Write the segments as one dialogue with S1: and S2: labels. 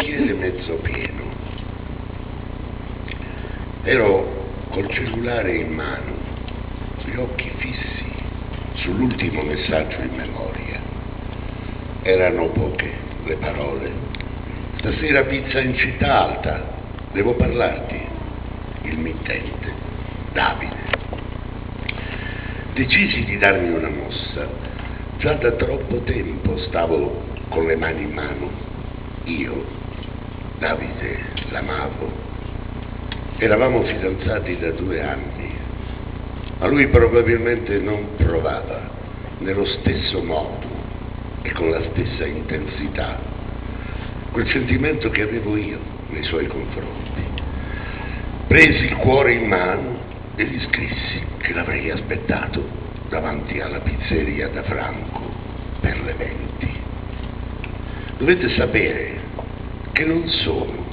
S1: bicchiere mezzo pieno. Ero col cellulare in mano, gli occhi fissi sull'ultimo messaggio in memoria. Erano poche le parole. Stasera pizza in città alta, devo parlarti. Il mittente, Davide. Decisi di darmi una mossa. Già da troppo tempo stavo con le mani in mano. Io, Davide, l'amavo. Eravamo fidanzati da due anni, ma lui probabilmente non provava nello stesso modo e con la stessa intensità quel sentimento che avevo io nei suoi confronti. Presi il cuore in mano e gli scrissi che l'avrei aspettato davanti alla pizzeria da Franco per le venti. Dovete sapere che non sono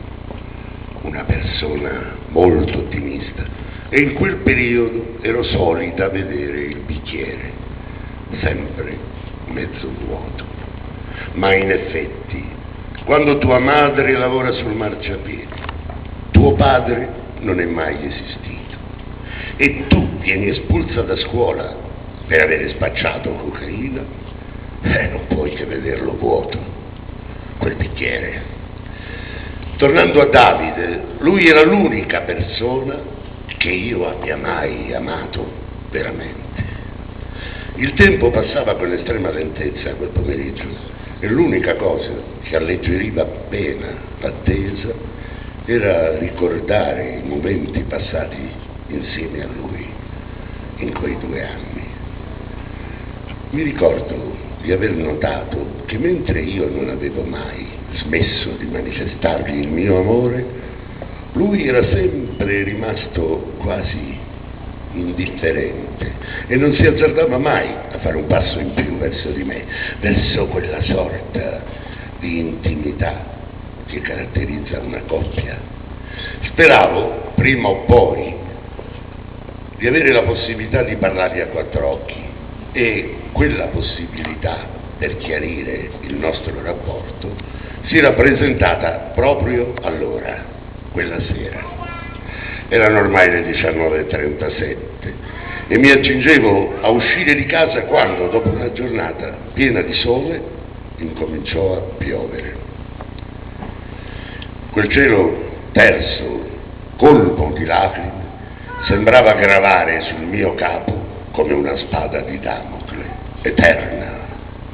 S1: una persona molto ottimista e in quel periodo ero solita vedere il bicchiere sempre mezzo vuoto. Ma in effetti, quando tua madre lavora sul marciapiede, tuo padre non è mai esistito e tu vieni espulsa da scuola per avere spacciato cocaina, eh, non puoi che vederlo vuoto, quel bicchiere. Tornando a Davide, lui era l'unica persona che io abbia mai amato veramente. Il tempo passava con estrema lentezza quel pomeriggio e l'unica cosa che alleggeriva appena l'attesa era ricordare i momenti passati insieme a lui in quei due anni. Mi ricordo di aver notato che mentre io non avevo mai smesso di manifestargli il mio amore, lui era sempre rimasto quasi indifferente e non si azzardava mai a fare un passo in più verso di me, verso quella sorta di intimità che caratterizza una coppia. Speravo, prima o poi, di avere la possibilità di parlargli a quattro occhi e quella possibilità per chiarire il nostro rapporto si era presentata proprio allora, quella sera. Erano ormai le 19.37 e mi accingevo a uscire di casa quando, dopo una giornata piena di sole, incominciò a piovere. Quel cielo terso, colmo di lacrime, sembrava gravare sul mio capo come una spada di Damocle, eterna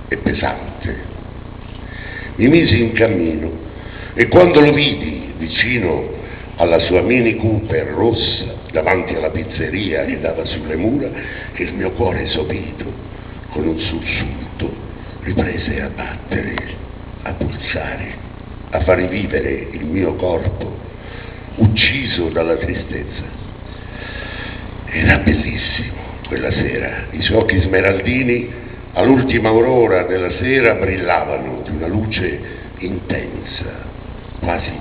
S1: e pesante. Mi misi in cammino e quando lo vidi vicino alla sua Mini Cooper rossa davanti alla pizzeria che dava sulle mura, il mio cuore sopito, con un sussulto, riprese a battere, a pulsare, a far rivivere il mio corpo, ucciso dalla tristezza. Era bellissimo quella sera, i suoi occhi smeraldini all'ultima aurora della sera brillavano di una luce intensa, quasi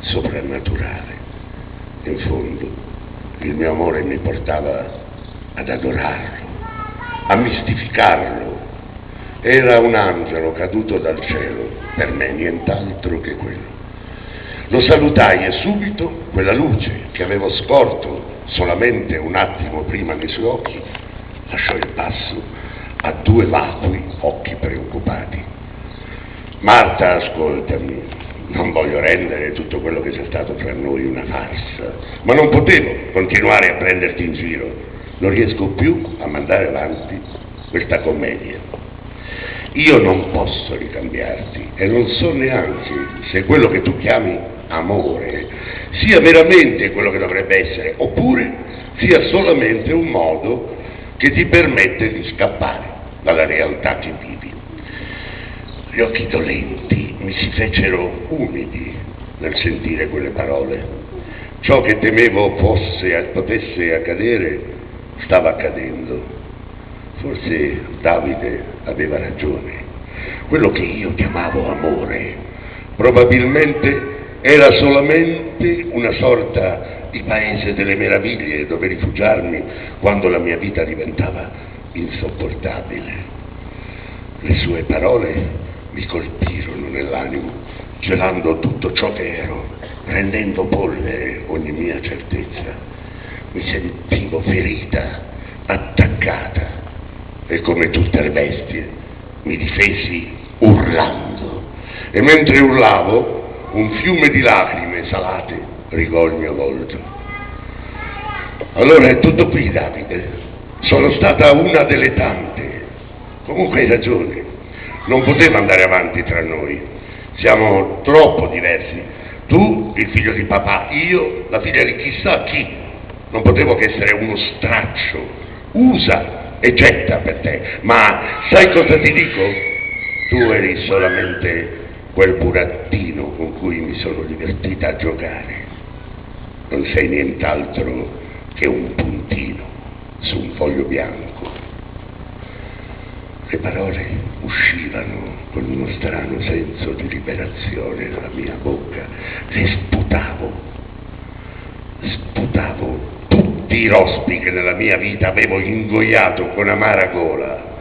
S1: soprannaturale. In fondo il mio amore mi portava ad adorarlo, a mistificarlo. Era un angelo caduto dal cielo, per me nient'altro che quello. Lo salutai e subito quella luce che avevo scorto solamente un attimo prima nei suoi occhi lasciò il passo a due vacui occhi preoccupati. Marta, ascoltami, non voglio rendere tutto quello che c'è stato tra noi una farsa, ma non potevo continuare a prenderti in giro. Non riesco più a mandare avanti questa commedia. Io non posso ricambiarti e non so neanche se quello che tu chiami amore sia veramente quello che dovrebbe essere, oppure sia solamente un modo che ti permette di scappare dalla realtà che vivi. Gli occhi dolenti mi si fecero umidi nel sentire quelle parole. Ciò che temevo fosse, potesse accadere stava accadendo. Forse Davide aveva ragione. Quello che io chiamavo amore probabilmente era solamente una sorta di paese delle meraviglie dove rifugiarmi quando la mia vita diventava insopportabile. Le sue parole mi colpirono nell'animo, gelando tutto ciò che ero, rendendo polvere ogni mia certezza. Mi sentivo ferita, attaccata e come tutte le bestie mi difesi urlando. E mentre urlavo, un fiume di lacrime salate rigò il mio volto. Allora è tutto qui, Davide. Sono stata una delle tante. Comunque hai ragione, non poteva andare avanti tra noi. Siamo troppo diversi. Tu, il figlio di papà, io, la figlia di chissà chi. Non potevo che essere uno straccio. Usa e getta per te. Ma sai cosa ti dico? Tu eri solamente quel burattino con cui mi sono divertita a giocare. Non sei nient'altro che un puntino su un foglio bianco. Le parole uscivano con uno strano senso di liberazione dalla mia bocca, le sputavo, sputavo tutti i rospi che nella mia vita avevo ingoiato con amara gola.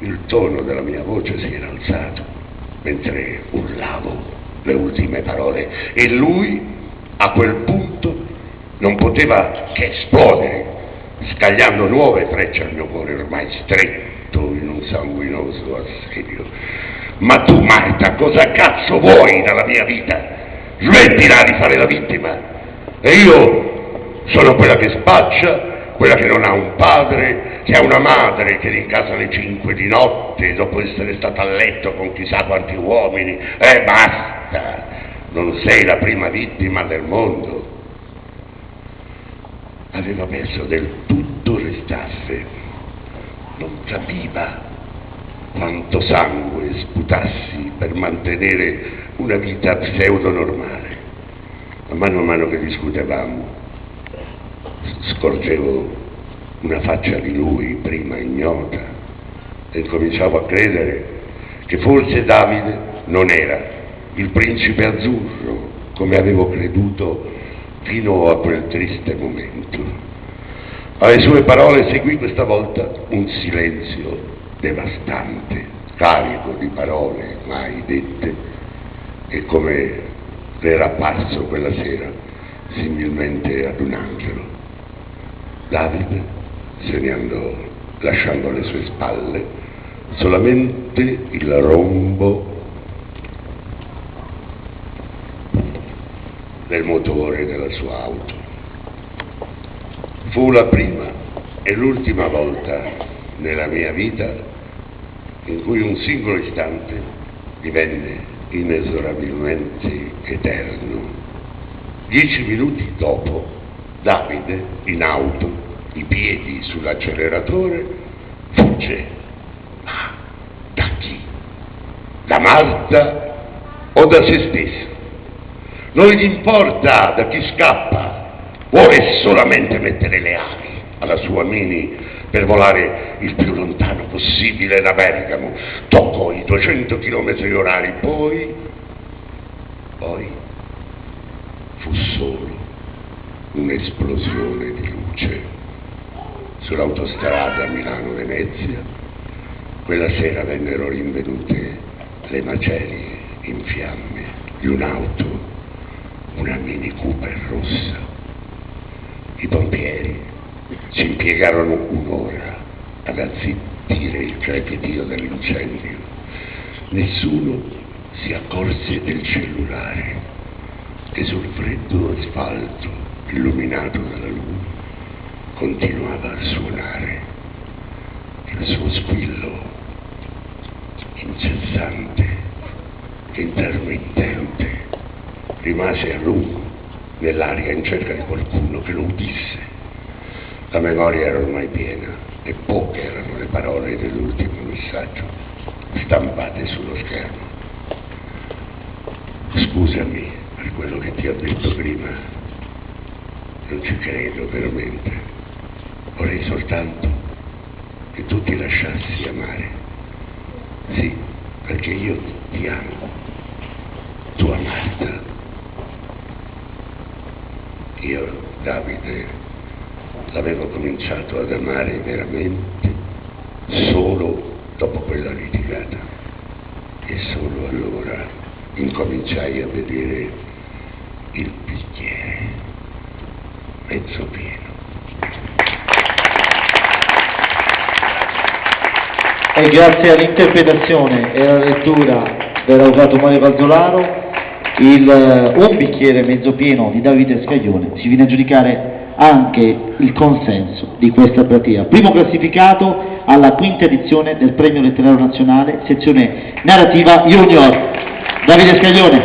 S1: Il tono della mia voce si era alzato mentre urlavo le ultime parole e lui a quel punto non poteva che esplodere, scagliando nuove frecce al mio cuore ormai stretto in un sanguinoso assedio. Ma tu, Marta, cosa cazzo vuoi dalla mia vita? Smettila di fare la vittima. E io sono quella che spaccia, quella che non ha un padre, che ha una madre che rincasa alle cinque di notte dopo essere stata a letto con chissà quanti uomini. E eh, basta! Non sei la prima vittima del mondo aveva perso del tutto le staffe, non capiva quanto sangue sputassi per mantenere una vita pseudo-normale. Ma mano a mano che discutevamo, scorgevo una faccia di lui prima ignota e cominciavo a credere che forse Davide non era il principe azzurro come avevo creduto fino a quel triste momento. Alle sue parole seguì questa volta un silenzio devastante, carico di parole mai dette e come era apparso quella sera, similmente ad un angelo. Davide se ne andò lasciando alle sue spalle solamente il rombo del motore della sua auto. Fu la prima e l'ultima volta nella mia vita in cui un singolo istante divenne inesorabilmente eterno. Dieci minuti dopo, Davide, in auto, i piedi sull'acceleratore, fugge. Ma da chi? Da Marta o da se stesso? Non gli importa da chi scappa, vuole solamente mettere le ali alla sua mini per volare il più lontano possibile da Bergamo. Toccò i 200 km orari, poi, poi fu solo un'esplosione di luce sull'autostrada Milano-Venezia. Quella sera vennero rinvenute le macerie in fiamme di un'auto una Mini Cooper rossa. I pompieri ci impiegarono un'ora ad azzittire il crepitio dell'incendio. Nessuno si accorse del cellulare che sul freddo asfalto illuminato dalla luna continuava a suonare il suo squillo incessante, intermittente rimase a lungo nell'aria in cerca di qualcuno che lo udisse. La memoria era ormai piena e poche erano le parole dell'ultimo messaggio stampate sullo schermo. Scusami per quello che ti ho detto prima, non ci credo veramente. Vorrei soltanto che tu ti lasciassi amare. Sì, perché io ti amo, tua Marta. Io, Davide, l'avevo cominciato ad amare veramente solo dopo quella litigata. E solo allora incominciai a vedere il bicchiere mezzo pieno.
S2: E grazie all'interpretazione e alla lettura dell'avvocato Mario Valzolaro, il, eh, un bicchiere mezzo pieno di Davide Scaglione si viene a giudicare anche il consenso di questa platea. Primo classificato alla quinta edizione del Premio Letterario Nazionale, sezione narrativa Junior, Davide Scaglione.